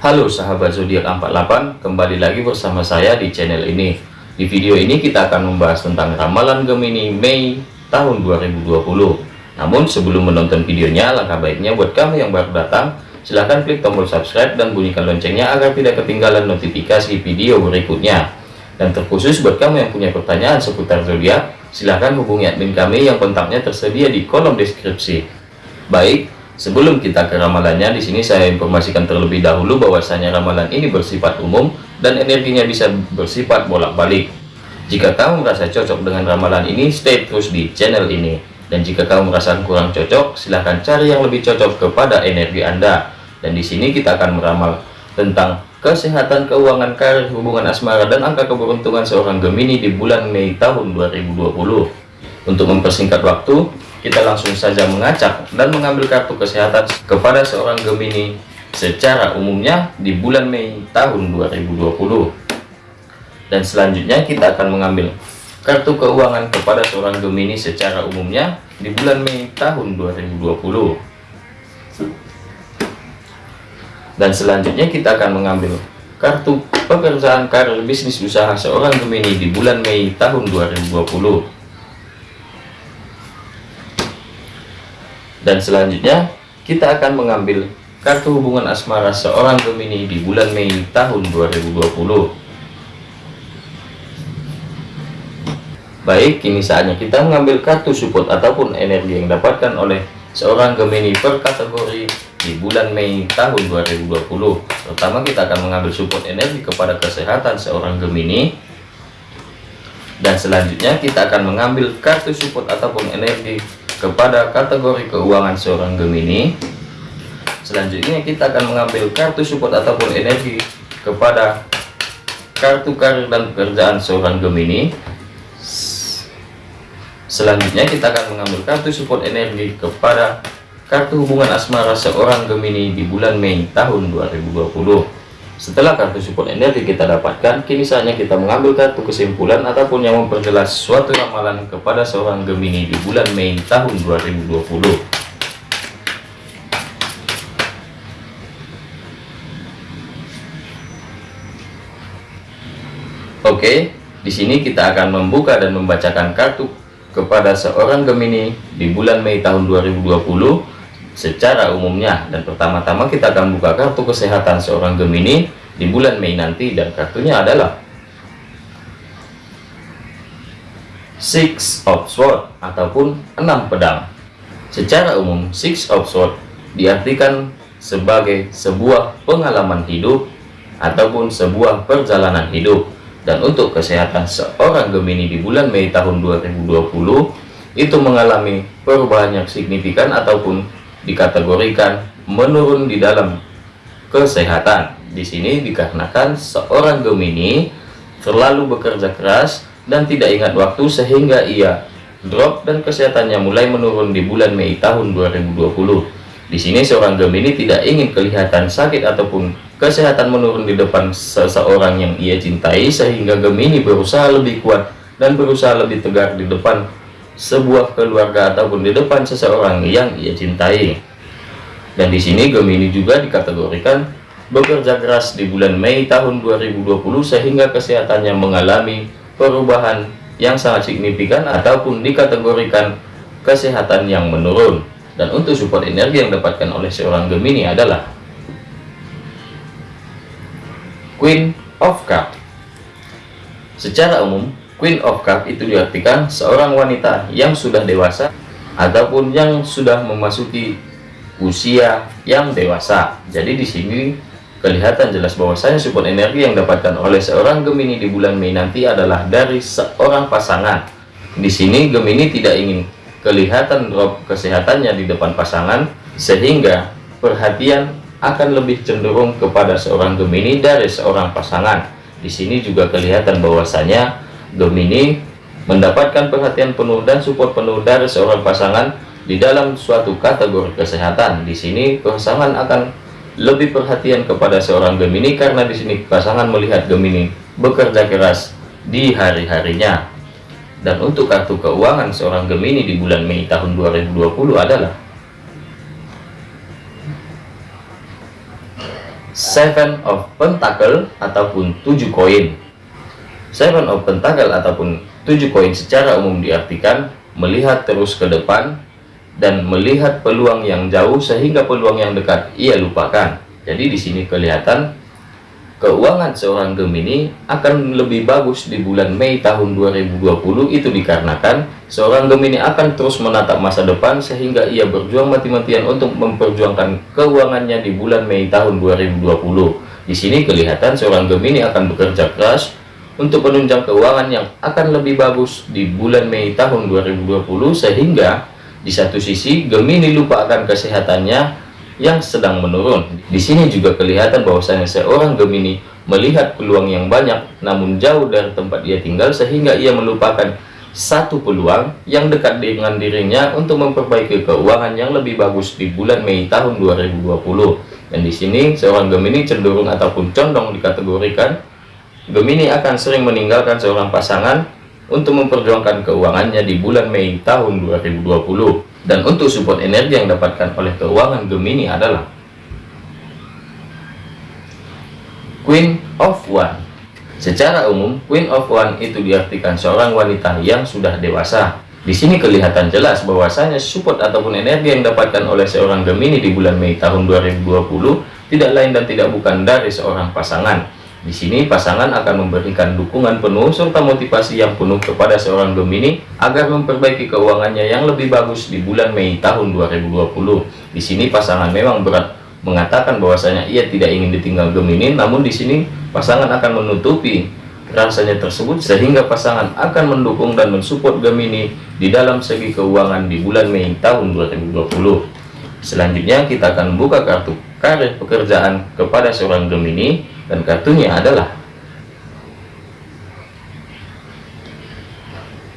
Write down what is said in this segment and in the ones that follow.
Halo sahabat zodiak 48, kembali lagi bersama saya di channel ini. Di video ini kita akan membahas tentang ramalan Gemini Mei tahun 2020. Namun sebelum menonton videonya, langkah baiknya buat kamu yang baru datang, silahkan klik tombol subscribe dan bunyikan loncengnya agar tidak ketinggalan notifikasi video berikutnya. Dan terkhusus buat kamu yang punya pertanyaan seputar zodiak, silahkan hubungi admin kami yang kontaknya tersedia di kolom deskripsi. Baik, Sebelum kita ke ramalannya, di sini saya informasikan terlebih dahulu bahwasanya ramalan ini bersifat umum dan energinya bisa bersifat bolak-balik. Jika kamu merasa cocok dengan ramalan ini, stay terus di channel ini. Dan jika kamu merasa kurang cocok, silahkan cari yang lebih cocok kepada energi Anda. Dan di sini kita akan meramal tentang kesehatan, keuangan, karir, hubungan asmara, dan angka keberuntungan seorang Gemini di bulan Mei tahun 2020. Untuk mempersingkat waktu, kita langsung saja mengacak dan mengambil kartu kesehatan kepada seorang Gemini secara umumnya di bulan Mei tahun 2020 dan selanjutnya kita akan mengambil kartu keuangan kepada seorang Gemini secara umumnya di bulan Mei tahun 2020 dan selanjutnya kita akan mengambil kartu pekerjaan karir bisnis usaha seorang Gemini di bulan Mei tahun 2020 dan selanjutnya kita akan mengambil kartu hubungan asmara seorang Gemini di bulan Mei tahun 2020 baik kini saatnya kita mengambil kartu support ataupun energi yang dapatkan oleh seorang Gemini per kategori di bulan Mei tahun 2020 pertama kita akan mengambil support energi kepada kesehatan seorang Gemini. Dan selanjutnya kita akan mengambil kartu support ataupun energi kepada kategori keuangan seorang Gemini. Selanjutnya kita akan mengambil kartu support ataupun energi kepada kartu karir dan pekerjaan seorang Gemini. Selanjutnya kita akan mengambil kartu support energi kepada kartu hubungan asmara seorang Gemini di bulan Mei tahun 2020 setelah kartu support energi kita dapatkan, kini saatnya kita mengambil kartu kesimpulan ataupun yang memperjelas suatu ramalan kepada seorang Gemini di bulan Mei tahun 2020. Oke, di sini kita akan membuka dan membacakan kartu kepada seorang Gemini di bulan Mei tahun 2020 secara umumnya. Dan pertama-tama kita akan buka kartu kesehatan seorang Gemini di bulan Mei nanti dan kartunya adalah Six of Swords ataupun enam pedang. Secara umum Six of Swords diartikan sebagai sebuah pengalaman hidup ataupun sebuah perjalanan hidup. Dan untuk kesehatan seorang Gemini di bulan Mei tahun 2020 itu mengalami perubahan yang signifikan ataupun dikategorikan menurun di dalam kesehatan. Di sini dikarenakan seorang Gemini terlalu bekerja keras dan tidak ingat waktu sehingga ia drop dan kesehatannya mulai menurun di bulan Mei tahun 2020. Di sini seorang Gemini tidak ingin kelihatan sakit ataupun kesehatan menurun di depan seseorang yang ia cintai sehingga Gemini berusaha lebih kuat dan berusaha lebih tegar di depan sebuah keluarga ataupun di depan seseorang yang ia cintai. Dan di sini Gemini juga dikategorikan bekerja keras di bulan Mei tahun 2020 sehingga kesehatannya mengalami perubahan yang sangat signifikan ataupun dikategorikan kesehatan yang menurun. Dan untuk support energi yang dapatkan oleh seorang Gemini adalah Queen of Cup. Secara umum, Queen of Cup itu diartikan seorang wanita yang sudah dewasa ataupun yang sudah memasuki usia yang dewasa. Jadi di sini kelihatan jelas bahwasanya support energi yang dapatkan oleh seorang Gemini di bulan Mei nanti adalah dari seorang pasangan. Di sini Gemini tidak ingin kelihatan drop kesehatannya di depan pasangan sehingga perhatian akan lebih cenderung kepada seorang Gemini dari seorang pasangan. Di sini juga kelihatan bahwasanya Gemini mendapatkan perhatian penuh dan support penuh dari seorang pasangan di dalam suatu kategori kesehatan. Di sini pasangan akan lebih perhatian kepada seorang Gemini karena di sini pasangan melihat Gemini bekerja keras di hari-harinya. Dan untuk kartu keuangan seorang Gemini di bulan Mei tahun 2020 adalah Seven of Pentacle ataupun tujuh koin. Seven of Pentacle ataupun tujuh koin secara umum diartikan melihat terus ke depan dan melihat peluang yang jauh sehingga peluang yang dekat ia lupakan. Jadi di sini kelihatan keuangan seorang Gemini akan lebih bagus di bulan Mei tahun 2020 itu dikarenakan seorang Gemini akan terus menatap masa depan sehingga ia berjuang mati-matian untuk memperjuangkan keuangannya di bulan Mei tahun 2020 di sini kelihatan seorang Gemini akan bekerja keras untuk menunjang keuangan yang akan lebih bagus di bulan Mei tahun 2020 sehingga di satu sisi Gemini lupa akan kesehatannya yang sedang menurun. Di sini juga kelihatan bahwasanya seorang Gemini melihat peluang yang banyak namun jauh dari tempat ia tinggal sehingga ia melupakan satu peluang yang dekat dengan dirinya untuk memperbaiki keuangan yang lebih bagus di bulan Mei tahun 2020. Dan di sini seorang Gemini cenderung ataupun condong dikategorikan Gemini akan sering meninggalkan seorang pasangan untuk memperjuangkan keuangannya di bulan Mei tahun 2020. Dan untuk support energi yang dapatkan oleh keuangan Gemini adalah Queen of One. Secara umum, Queen of One itu diartikan seorang wanita yang sudah dewasa. Di sini kelihatan jelas bahwasanya support ataupun energi yang dapatkan oleh seorang Gemini di bulan Mei tahun 2020 tidak lain dan tidak bukan dari seorang pasangan di sini pasangan akan memberikan dukungan penuh serta motivasi yang penuh kepada seorang Gemini agar memperbaiki keuangannya yang lebih bagus di bulan Mei tahun 2020. Di sini pasangan memang berat mengatakan bahwasanya ia tidak ingin ditinggal Gemini, namun di sini pasangan akan menutupi rasanya tersebut sehingga pasangan akan mendukung dan mensupport Gemini di dalam segi keuangan di bulan Mei tahun 2020. Selanjutnya kita akan membuka kartu karir pekerjaan kepada seorang Gemini dan kartunya adalah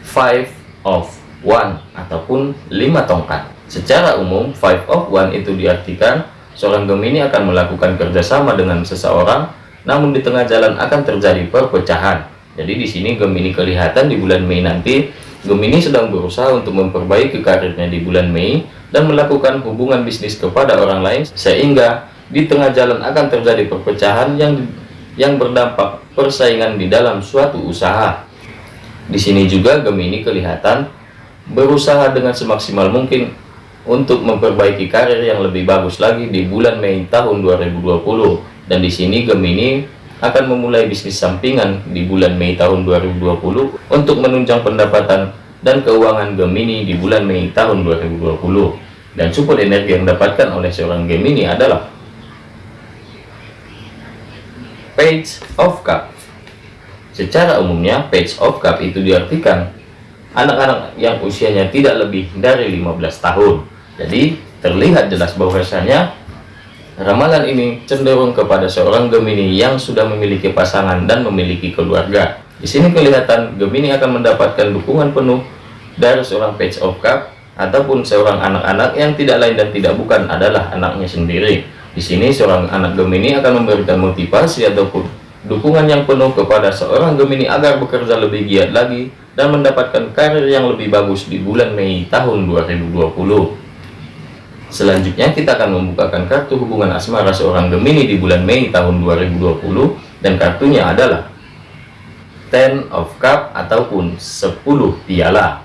five of one ataupun lima tongkat. Secara umum five of one itu diartikan seorang Gemini akan melakukan kerjasama dengan seseorang namun di tengah jalan akan terjadi perpecahan. Jadi di sini Gemini kelihatan di bulan Mei nanti. Gemini sedang berusaha untuk memperbaiki karirnya di bulan Mei dan melakukan hubungan bisnis kepada orang lain sehingga di tengah jalan akan terjadi perpecahan yang yang berdampak persaingan di dalam suatu usaha. Di sini juga Gemini kelihatan berusaha dengan semaksimal mungkin untuk memperbaiki karir yang lebih bagus lagi di bulan Mei tahun 2020 dan di sini Gemini akan memulai bisnis sampingan di bulan Mei tahun 2020 untuk menunjang pendapatan dan keuangan Gemini di bulan Mei tahun 2020 dan support energi yang didapatkan oleh seorang Gemini adalah Page of Cup Secara umumnya, Page of Cup itu diartikan anak-anak yang usianya tidak lebih dari 15 tahun. Jadi, terlihat jelas bahwasanya ramalan ini cenderung kepada seorang Gemini yang sudah memiliki pasangan dan memiliki keluarga. Di sini kelihatan Gemini akan mendapatkan dukungan penuh dari seorang Page of Cup ataupun seorang anak-anak yang tidak lain dan tidak bukan adalah anaknya sendiri. Di sini seorang anak Gemini akan memberikan motivasi ataupun dukungan yang penuh kepada seorang Gemini agar bekerja lebih giat lagi dan mendapatkan karir yang lebih bagus di bulan Mei tahun 2020. Selanjutnya kita akan membukakan kartu hubungan asmara seorang Gemini di bulan Mei tahun 2020 dan kartunya adalah Ten of Cup ataupun 10 piala.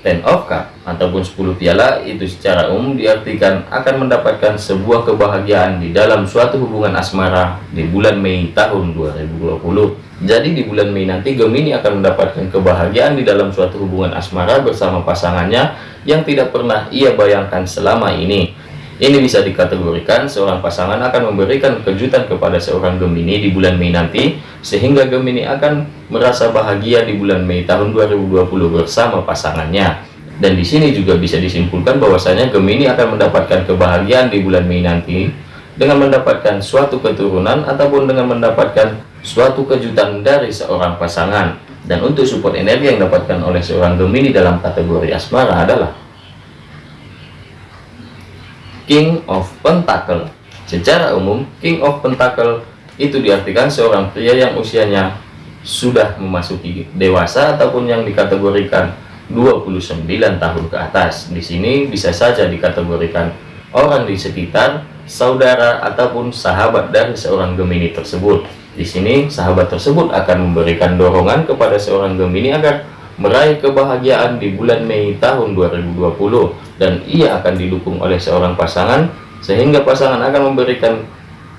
Ten of Cup ataupun 10 piala itu secara umum diartikan akan mendapatkan sebuah kebahagiaan di dalam suatu hubungan asmara di bulan Mei tahun 2020. Jadi di bulan Mei nanti Gemini akan mendapatkan kebahagiaan di dalam suatu hubungan asmara bersama pasangannya yang tidak pernah ia bayangkan selama ini. Ini bisa dikategorikan seorang pasangan akan memberikan kejutan kepada seorang Gemini di bulan Mei nanti, sehingga Gemini akan merasa bahagia di bulan Mei tahun 2020 bersama pasangannya. Dan di sini juga bisa disimpulkan bahwasanya Gemini akan mendapatkan kebahagiaan di bulan Mei nanti dengan mendapatkan suatu keturunan ataupun dengan mendapatkan suatu kejutan dari seorang pasangan. Dan untuk support energi yang didapatkan oleh seorang Gemini dalam kategori asmara adalah King of Pentacle. Secara umum, King of Pentacle itu diartikan seorang pria yang usianya sudah memasuki dewasa ataupun yang dikategorikan 29 tahun ke atas. Di sini bisa saja dikategorikan orang di sekitar, saudara ataupun sahabat dari seorang Gemini tersebut. Di sini sahabat tersebut akan memberikan dorongan kepada seorang Gemini agar meraih kebahagiaan di bulan Mei tahun 2020 dan ia akan didukung oleh seorang pasangan sehingga pasangan akan memberikan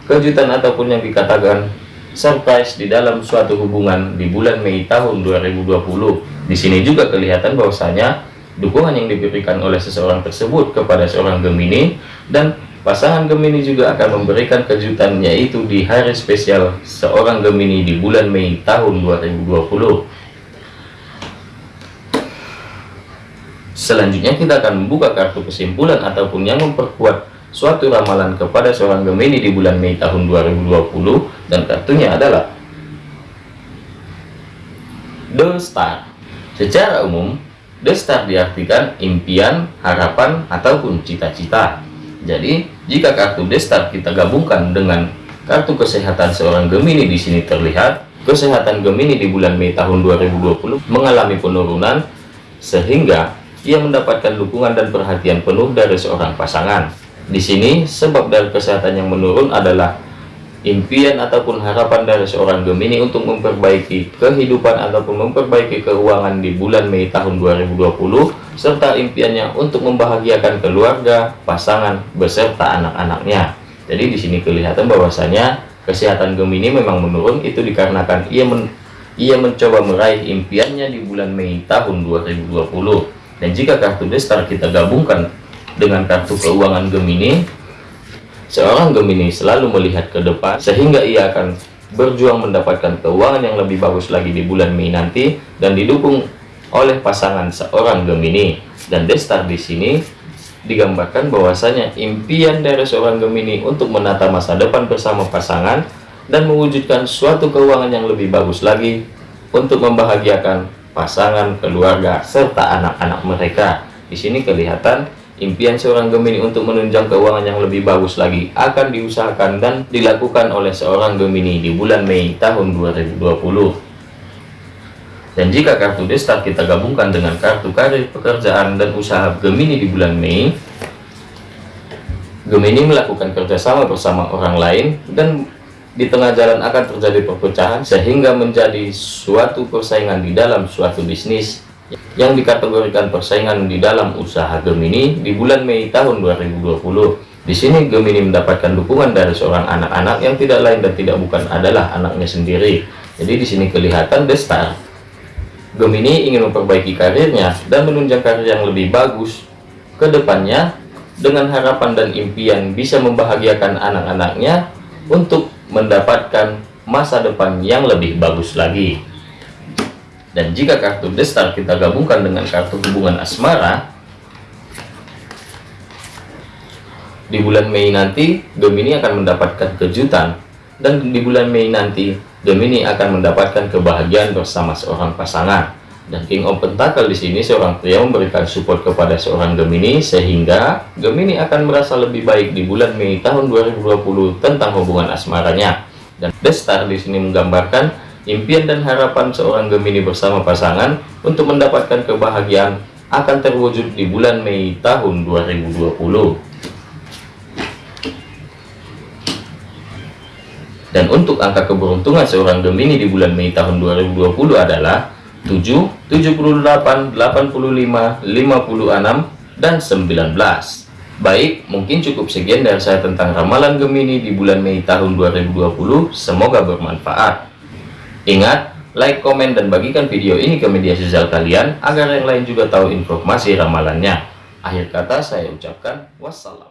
kejutan ataupun yang dikatakan surprise di dalam suatu hubungan di bulan Mei tahun 2020. Di sini juga kelihatan bahwasanya dukungan yang diberikan oleh seseorang tersebut kepada seorang Gemini dan Pasangan Gemini juga akan memberikan kejutan yaitu di hari spesial seorang Gemini di bulan Mei tahun 2020. Selanjutnya kita akan membuka kartu kesimpulan ataupun yang memperkuat suatu ramalan kepada seorang Gemini di bulan Mei tahun 2020 dan kartunya adalah The Star. Secara umum, The Star diartikan impian, harapan, ataupun cita-cita. Jadi, jika kartu destar kita gabungkan dengan kartu kesehatan seorang Gemini di sini terlihat, kesehatan Gemini di bulan Mei tahun 2020 mengalami penurunan sehingga ia mendapatkan dukungan dan perhatian penuh dari seorang pasangan. Di sini, sebab dari kesehatan yang menurun adalah impian ataupun harapan dari seorang Gemini untuk memperbaiki kehidupan ataupun memperbaiki keuangan di bulan Mei tahun 2020 serta impiannya untuk membahagiakan keluarga, pasangan beserta anak-anaknya. Jadi di sini kelihatan bahwasanya kesehatan Gemini memang menurun itu dikarenakan ia men ia mencoba meraih impiannya di bulan Mei tahun 2020. Dan jika kartu destar kita gabungkan dengan kartu keuangan Gemini Seorang Gemini selalu melihat ke depan sehingga ia akan berjuang mendapatkan keuangan yang lebih bagus lagi di bulan Mei nanti dan didukung oleh pasangan seorang Gemini. Dan Destar di sini digambarkan bahwasanya impian dari seorang Gemini untuk menata masa depan bersama pasangan dan mewujudkan suatu keuangan yang lebih bagus lagi untuk membahagiakan pasangan, keluarga, serta anak-anak mereka. Di sini kelihatan Impian seorang Gemini untuk menunjang keuangan yang lebih bagus lagi akan diusahakan dan dilakukan oleh seorang Gemini di bulan Mei tahun 2020. Dan jika kartu destar kita gabungkan dengan kartu karir pekerjaan dan usaha Gemini di bulan Mei, Gemini melakukan kerjasama bersama orang lain dan di tengah jalan akan terjadi perpecahan sehingga menjadi suatu persaingan di dalam suatu bisnis yang dikategorikan persaingan di dalam usaha Gemini di bulan Mei tahun 2020. Di sini Gemini mendapatkan dukungan dari seorang anak-anak yang tidak lain dan tidak bukan adalah anaknya sendiri. Jadi di sini kelihatan The Star. Gemini ingin memperbaiki karirnya dan menunjang karir yang lebih bagus ke depannya dengan harapan dan impian bisa membahagiakan anak-anaknya untuk mendapatkan masa depan yang lebih bagus lagi. Dan jika kartu destar kita gabungkan dengan kartu hubungan asmara, di bulan Mei nanti Gemini akan mendapatkan kejutan dan di bulan Mei nanti Gemini akan mendapatkan kebahagiaan bersama seorang pasangan. Dan King of Pentacle di sini seorang pria memberikan support kepada seorang Gemini sehingga Gemini akan merasa lebih baik di bulan Mei tahun 2020 tentang hubungan asmaranya. Dan The di sini menggambarkan Impian dan harapan seorang Gemini bersama pasangan untuk mendapatkan kebahagiaan akan terwujud di bulan Mei tahun 2020. Dan untuk angka keberuntungan seorang Gemini di bulan Mei tahun 2020 adalah 7, 78, 85, 56, dan 19. Baik, mungkin cukup sekian dari saya tentang ramalan Gemini di bulan Mei tahun 2020. Semoga bermanfaat. Ingat, like, komen, dan bagikan video ini ke media sosial kalian agar yang lain juga tahu informasi ramalannya. Akhir kata saya ucapkan wassalam.